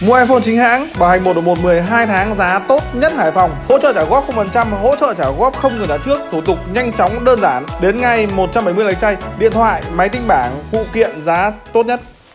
Mua iPhone chính hãng, bảo hành 1 đồng 1 12 tháng giá tốt nhất Hải Phòng. Hỗ trợ trả góp 0%, hỗ trợ trả góp không người trả trước, thủ tục nhanh chóng đơn giản. Đến ngay 170 lấy chay, điện thoại, máy tính bảng, phụ kiện giá tốt nhất.